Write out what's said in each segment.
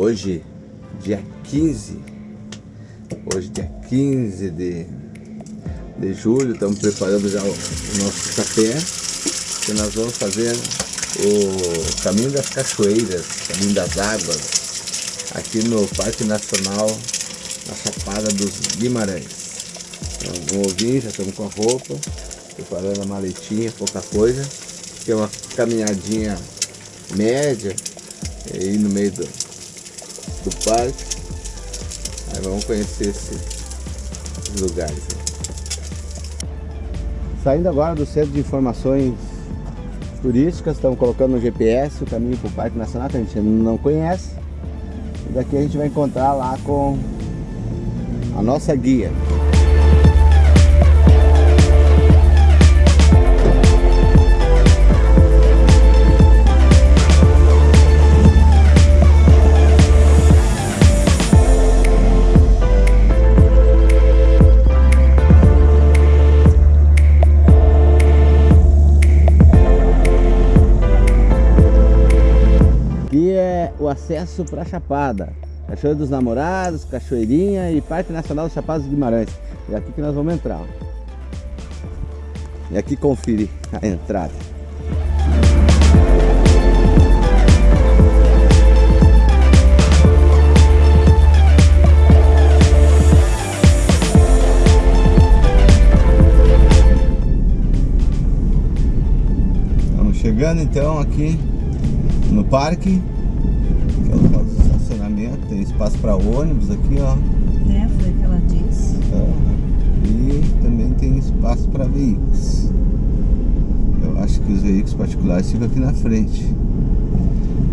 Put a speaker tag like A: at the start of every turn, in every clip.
A: Hoje, dia 15, hoje dia 15 de, de julho, estamos preparando já o, o nosso café, que nós vamos fazer o caminho das cachoeiras, caminho das águas, aqui no Parque Nacional, na Chapada dos Guimarães. Então, vamos ouvir, já estamos com a roupa, preparando a maletinha, pouca coisa, que é uma caminhadinha média, aí no meio do, do parque. Aí vamos conhecer esses lugares. Saindo agora do Centro de Informações Turísticas, estamos colocando no GPS o caminho para o Parque Nacional, que a gente não conhece. E daqui a gente vai encontrar lá com a nossa guia. O acesso para a Chapada. Cachoeira dos Namorados, Cachoeirinha e Parque Nacional dos Chapados Guimarães. É aqui que nós vamos entrar. E aqui conferir a entrada. Estamos chegando então aqui no parque espaço para ônibus aqui, ó.
B: É, foi o que ela disse. É.
A: E também tem espaço para veículos. Eu acho que os veículos particulares ficam aqui na frente.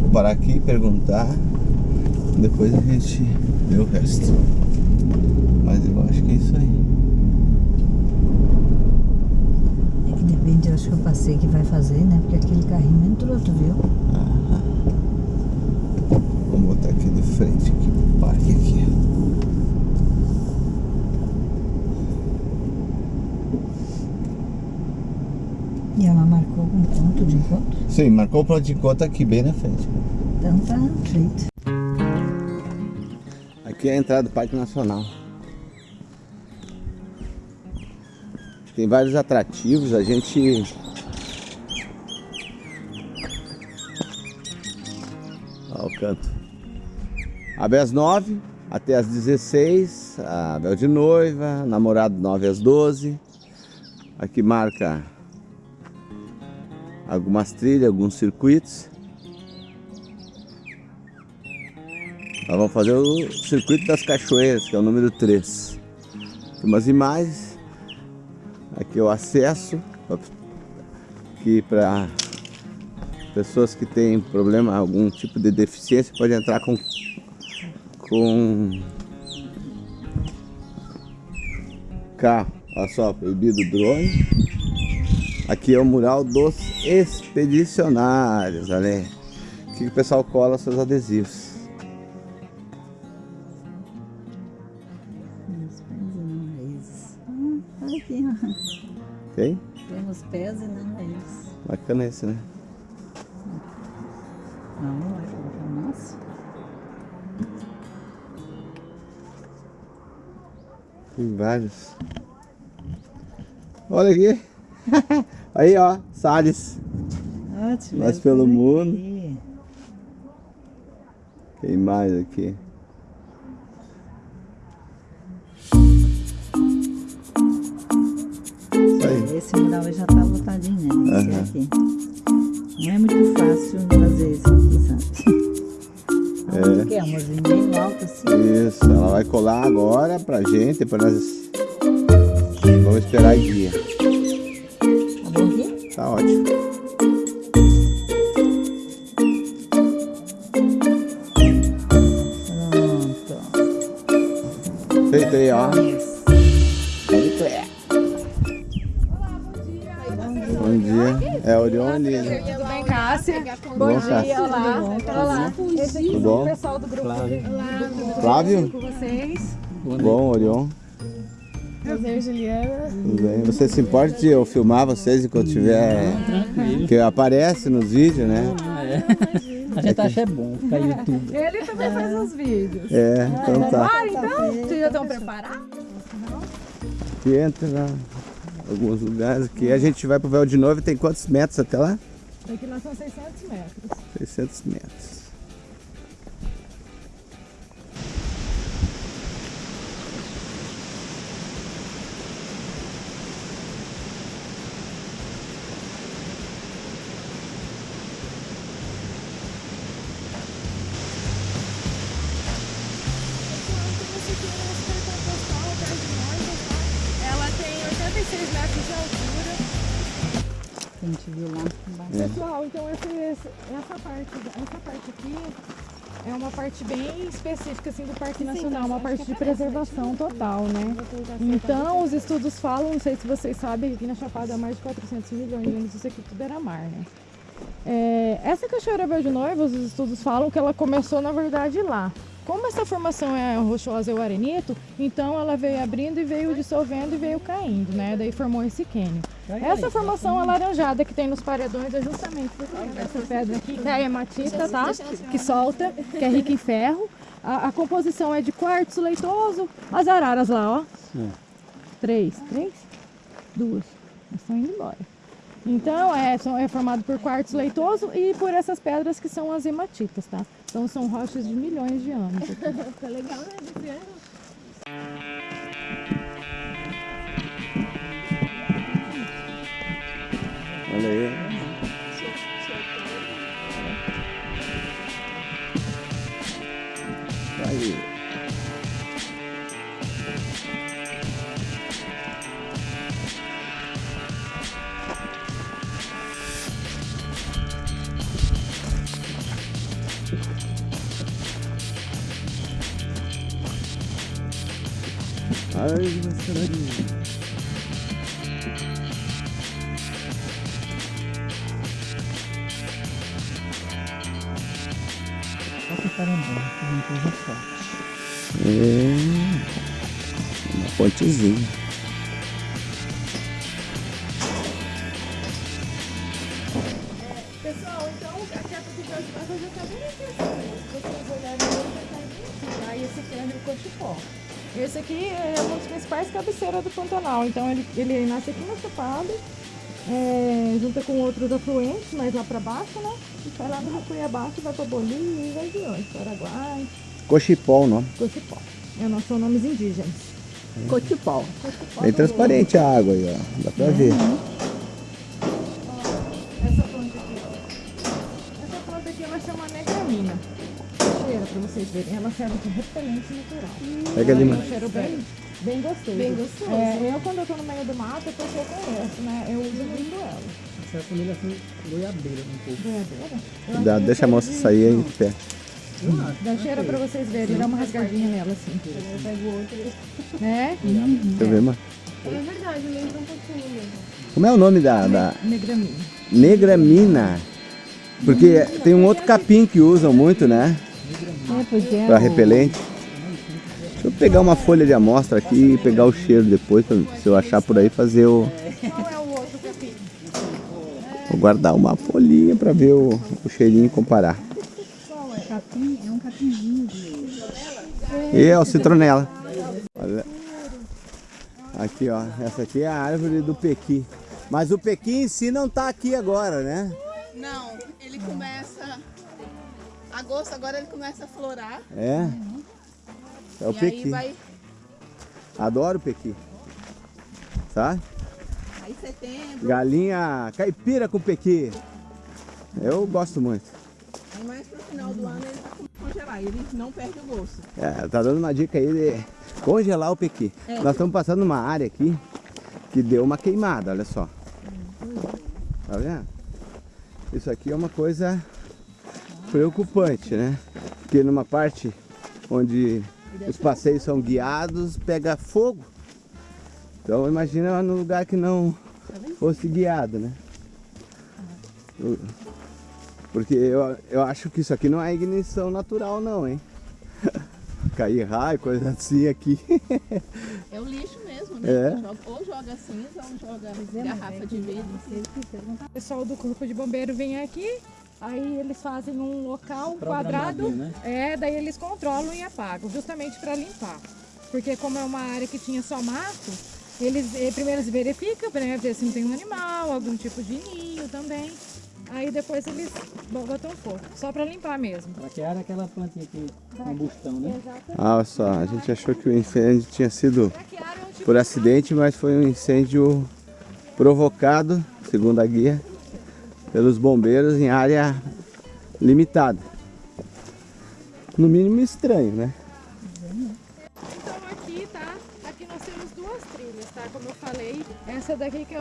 A: Vou parar aqui e perguntar. Depois a gente vê o resto. Mas eu acho que é isso aí.
B: É que depende, eu acho que eu passei que vai fazer, né? Porque aquele carrinho entrou, tu viu?
A: Aham botar aqui de frente, aqui pro parque aqui.
B: E ela marcou um ponto de encontro?
A: Sim, marcou o ponto de encontro aqui bem na frente.
B: Então tá feito.
A: Aqui é a entrada do Parque Nacional. Tem vários atrativos, a gente Olha o canto. Abre às 9 até às 16, a Bel de Noiva, namorado 9 às 12. Aqui marca algumas trilhas, alguns circuitos. Nós vamos fazer o circuito das cachoeiras, que é o número 3. Tem umas imagens. Aqui é o acesso. Aqui para pessoas que têm problema, algum tipo de deficiência, pode entrar com com carro. Olha só, proibido drone. Aqui é o mural dos expedicionários, olha aí. Aqui o pessoal cola seus adesivos.
B: Temos pés e não raízes. Ah, olha aqui, ó.
A: Tem?
B: Temos pés e não raízes.
A: Bacana esse, né?
B: Não, é nosso.
A: Tem vários. Olha aqui. Aí, ó, Salles.
B: Ótimo.
A: Nós pelo mundo. Aqui. Quem mais aqui?
B: Esse mural já tá lotadinho, né? Esse uhum. aqui. Não é muito fácil fazer isso aqui, sabe? É. Que é umas bem altas assim.
A: Isso, ela vai colar agora pra gente, depois nós vamos esperar a guia.
B: Tá bom aqui?
A: Tá ótimo. Pronto. Feito aí, ó. Bom dia. É Orion ali, né?
C: Cássia?
A: Bom, bom dia,
C: olá. Olá.
A: Esse aqui Tudo bom?
C: o pessoal do grupo.
A: Flávio.
C: Olá,
A: Flávio?
C: com vocês.
A: Bom, Orion.
C: Prazer, Juliana.
A: Tudo bem. Você se importa de eu filmar vocês enquanto tiver... Que aparece nos vídeos, né?
C: É.
D: A gente acha é bom ficar YouTube.
C: Ele também faz uns vídeos.
A: É, então tá.
C: Ah, então? Vocês já estão preparados?
A: Aqui entra lá, alguns lugares aqui. A gente vai pro véu de novo e tem quantos metros até lá?
C: Daqui nós são 600 metros.
A: 600 metros.
B: A gente viu lá embaixo.
C: Pessoal, então esse- essa, parte, essa parte aqui é uma parte bem específica assim, do Parque Nacional, uma parte de preservação total, né? Então, os estudos falam, não sei se vocês sabem, que aqui na Chapada há mais de 400 milhões de anos isso aqui tudo era mar, né? É, essa cachoeira Verde Noiva, os estudos falam que ela começou, na verdade, lá. Como essa formação é rochosa e o arenito, então ela veio abrindo e veio dissolvendo e veio caindo, né? Daí formou esse cânion. Essa formação alaranjada que tem nos paredões é justamente dessa pedra aqui, que é a hematita, tá? Que solta, que é rica em ferro. A, a composição é de quartzo leitoso, as araras lá, ó. Três, três? Duas. Elas estão indo embora. Então, é, é formado por quartzo leitoso e por essas pedras que são as hematitas, tá? Então, são rochas de milhões de anos. aqui.
E: Tá legal, né? Ano.
A: Olha. Aí. Ai, mas
D: Só que não coisa forte.
A: É. Uma pontezinha.
C: Aqui é uma das principais cabeceiras do Pantanal. Então ele, ele nasce aqui na Chapada, é, junta com outros afluentes, mais lá para baixo, né? E sai lá no Rio Cuiabá, que vai para Bolívia e vai de onde? Paraguai,
A: Cochipó o nome.
C: Cochipó. É, nós são nomes indígenas.
B: Cotipó.
A: Bem transparente a água aí, ó. Dá pra ver.
C: Pra vocês verem. Ela serve de repelente natural.
A: Pega ali,
C: É
A: mano.
C: um cheiro bem, bem gostoso.
E: Bem gostoso.
C: É, eu, quando eu tô no meio do mato, a pessoa conhece, né? Eu uso muito ela.
D: Essa é a família assim, goiabeira um pouco.
A: Cuidado,
C: acho
A: deixa a moça
C: de-
A: sair aí de pé.
C: Dá cheira pra vocês verem. Dá uma rasgadinha nela, assim.
E: Eu pego outro.
C: Né?
A: Deixa eu ver, mano.
E: É verdade, lembra um pouquinho mesmo.
A: Como é o nome da, da
C: Negramina.
A: negramina? Porque tem um outro capim que usam muito, né?
B: É, porque é
A: Pra
B: o-
A: repelente. Deixa eu pegar uma folha de amostra aqui e pegar o cheiro depois, pra, se eu achar por aí, fazer o...
C: Qual é o outro capim?
A: Vou guardar uma folhinha pra ver o, o cheirinho e comparar.
B: é um capinzinho.
A: E é o citronela. Olha. Aqui, ó. Essa aqui é a árvore do pequi. Mas o pequi em si não tá aqui agora, né?
E: Não, ele começa. Agosto agora ele começa a florar.
A: É. É o
E: e
A: pequi.
E: aí vai.
A: Adoro o pequi. Sabe?
E: Aí setembro.
A: Galinha caipira com pequi. Eu gosto muito.
E: Aí mais pro final do ano ele tá com congelar. Ele não perde o gosto.
A: É, tá dando uma dica aí de congelar o pequi. Nós estamos passando numa área aqui que deu uma queimada, olha só. Tá vendo? Isso aqui é uma coisa preocupante, né? Porque numa parte onde os passeios são guiados, pega fogo. Então imagina no lugar que não fosse guiado, né? Porque eu, eu acho que isso aqui não é ignição natural não, hein? Cair raio, coisa assim aqui.
E: É o lixo mesmo, né?
A: É.
E: Joga- ou joga cinza ou joga garrafa de vidro.
C: O pessoal do Corpo de Bombeiro vem aqui, Aí eles fazem um local, um quadrado,
D: né?
C: é, daí eles controlam e apagam, justamente para limpar. Porque como é uma área que tinha só mato, eles eh, primeiro eles verificam, né, ver se não tem um animal, algum tipo de ninho também. Aí depois eles botam fogo, só para limpar mesmo.
D: Braquiária é aquela plantinha que combustão, né?
C: Exatamente.
A: Ah, olha só, a gente achou que o incêndio tinha sido
C: tipo
A: por acidente, mas foi um incêndio provocado, segundo a guia, pelos bombeiros em área limitada. No mínimo estranho, né?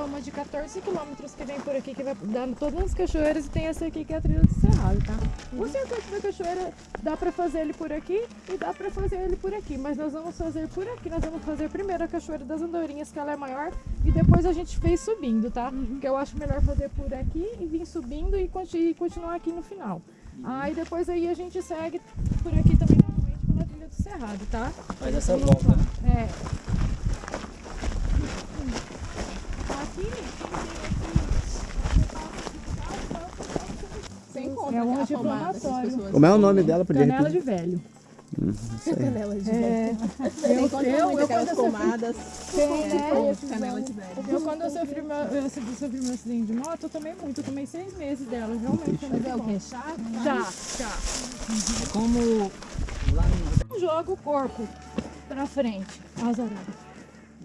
C: Uma de 14 quilômetros que vem por aqui, que vai dando todas as cachoeiras, e tem essa aqui que é a trilha do Cerrado, tá? O circuito da cachoeira dá pra fazer ele por aqui e dá pra fazer ele por aqui, mas nós vamos fazer por aqui. Nós vamos fazer primeiro a cachoeira das Andorinhas, que ela é maior, e depois a gente fez subindo, tá? Que eu acho melhor fazer por aqui e vir subindo e conti- e continuar aqui no final. Aí depois aí a gente segue por aqui também novamente pela trilha do Cerrado, tá?
D: Faz essa volta?
C: É. É um anti-inflamatório.
E: pessoas
A: Como é o nome dela? Podia
C: canela de velho.
A: Aí.
E: Canela de
C: É,
E: Tem
C: eu, eu, eu,
E: aquelas
C: quando eu, sofri,
E: pomadas
C: Tem,
E: é,
C: né?
E: canela de velho.
C: eu quando eu sofri meu, eu sofri sofri meu acidente de moto, eu tomei muito. Eu tomei seis meses dela, realmente. muito
E: É o
C: bom.
E: que? Chá?
C: Já, já.
D: É como lá no...
C: Não joga o corpo pra frente, orelhas.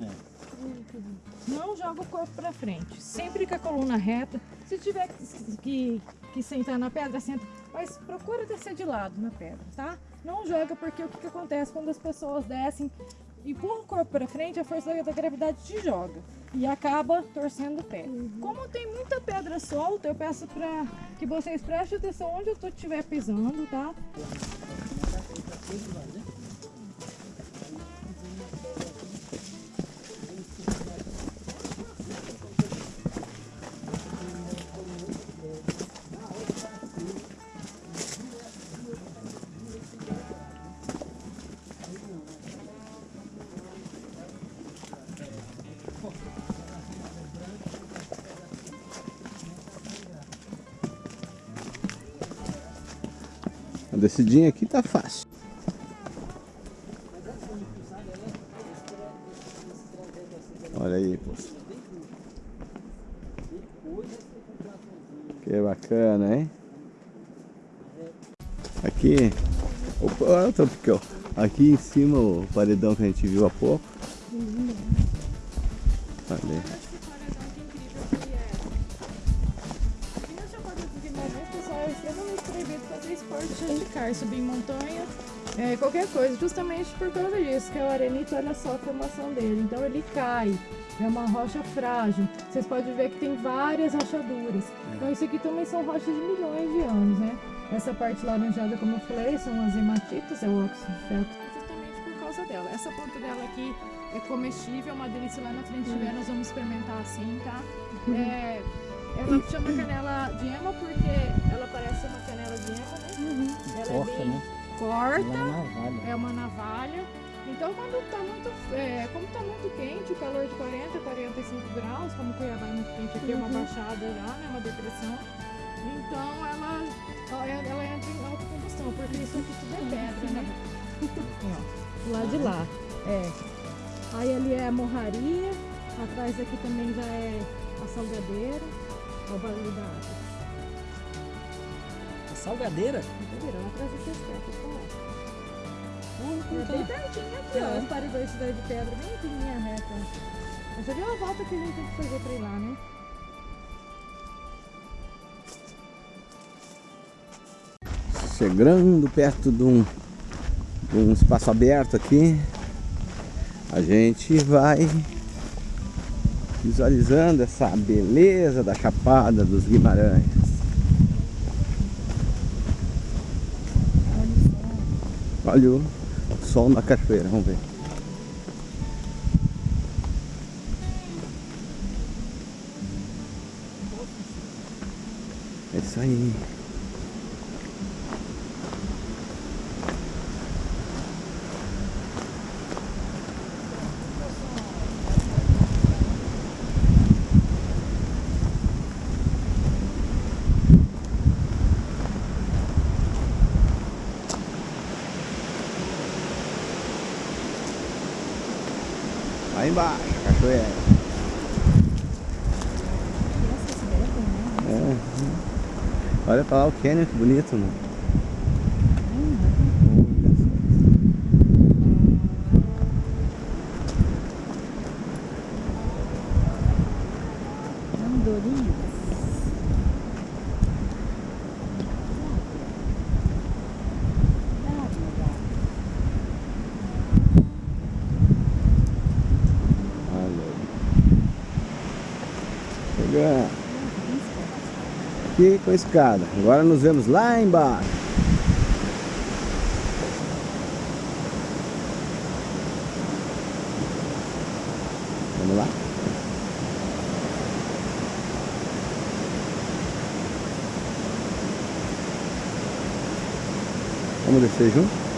D: É.
C: Não joga o corpo pra frente. Sempre com a coluna reta. Se tiver que, que, que sentar na pedra, senta. Mas procura descer de lado na pedra, tá? Não joga porque o que, que acontece quando as pessoas descem, empurram o corpo pra frente, a força da gravidade te joga. E acaba torcendo o pé. Como tem muita pedra solta, eu peço pra que vocês prestem atenção onde eu estiver pisando, tá?
A: Descidinha aqui tá fácil. Olha aí, pô. Que bacana, hein? Aqui, opa, olha o tropical. Aqui em cima o paredão que a gente viu há pouco.
C: Radical, subir em montanha, é, qualquer coisa, justamente por causa disso, que é o arenito, olha só a formação dele. Então ele cai, é uma rocha frágil. Vocês podem ver que tem várias rachaduras. Então isso aqui também são rochas de milhões de anos, né? Essa parte laranjada, como eu falei, são as hematitas, é o óxido de justamente por causa dela. Essa ponta dela aqui é comestível, é uma delícia. Lá na frente tiver, nós vamos experimentar assim, tá? É, ela chama canela de ema porque ela parece uma canela de ema, né? Ela
D: Corta,
C: é bem
D: né?
C: corta,
D: é navalha.
C: é uma navalha. Então quando tá muito, é, como tá muito quente, o calor de 40, 45 graus, como Cuiabá é muito quente aqui, é uma baixada já, né? Uma depressão. Então ela, ela, entra em alta combustão, porque isso aqui tudo é pedra, né? Ó, lá de lá. É. Aí ali é a morraria, atrás aqui também já é a salgadeira, Olha o barulho da água.
D: A salgadeira?
C: Salgadeira, lá atrás desse espeto, tá lá. É bem pertinho aqui, ó, as paredões de pedra, bem pequenininha reta. Mas já viu a volta que a gente tem que fazer pra ir lá, né?
A: Chegando perto de um, de um espaço aberto aqui, a gente vai visualizando essa beleza da Chapada dos Guimarães. Olha o sol na cachoeira, vamos ver. É isso aí. Lá embaixo, a cachoeira. É. Olha pra lá o Canyon, que bonito, mano.
B: Andorinhas.
A: Olha aí. Chegando. Com a escada. Agora nos vemos lá embaixo. Vamos lá? Vamos descer junto?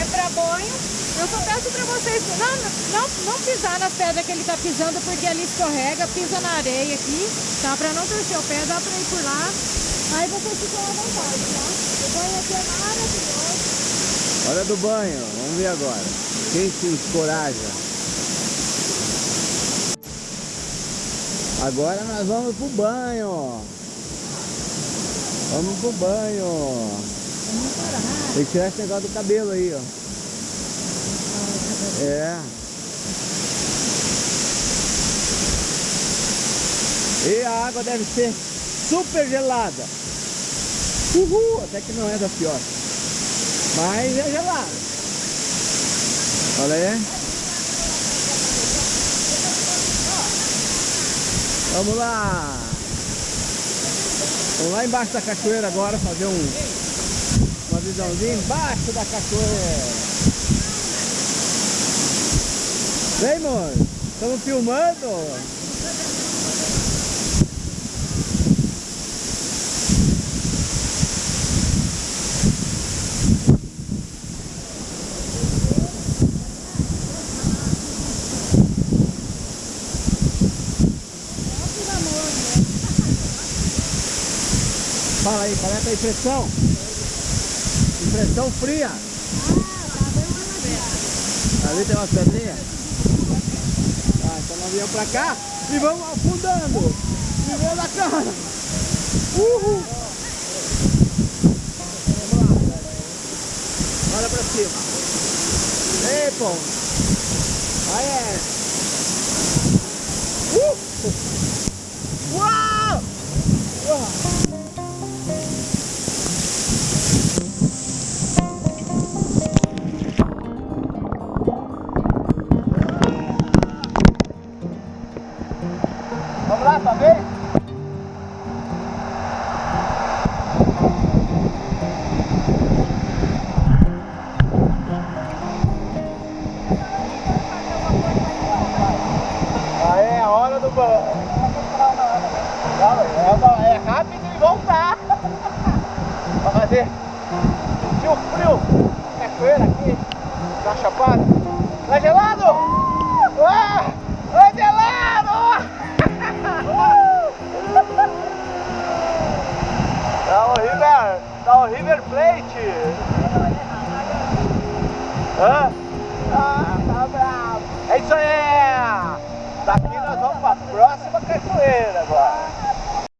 C: É pra banho. Eu só peço pra vocês não, não, não pisar nas pedras que ele tá pisando, porque ali escorrega, pisa na areia aqui, tá? Pra não torcer o pé, dá pra ir por lá. Aí vocês ficam à vontade, tá? O banho aqui é maravilhoso.
A: Hora do banho, vamos ver agora. Quem se encoraja? Agora nós vamos pro banho. Vamos pro banho. Tem que tirar esse negócio do cabelo aí, ó. É. E a água deve ser super gelada. Uhul, até que não é da pior. Mas é gelada. Olha aí. Vamos lá. Vamos lá embaixo da cachoeira agora fazer um, uma visãozinha embaixo da cachoeira. Vem, amor. Estamos filmando. Fala aí, qual é tua impressão? Impressão fria. Ali tem umas pedrinhas. Ah, então nós viemos pra cá e vamos afundando. Primeiro da cara. Uhul. Vamos lá. Olha pra cima. Ei, pô. Aí é. Uh! É a hora do banho. É, é rápido e voltar. Pra fazer. Sentir o frio. Cachoeira aqui. Na chapada. Tá gelado? Ah! Tá gelado! Tá o River, tá o River Plate. Hã? Ah, tá bravo. É isso aí. Daqui nós vamos pra próxima cachoeira agora.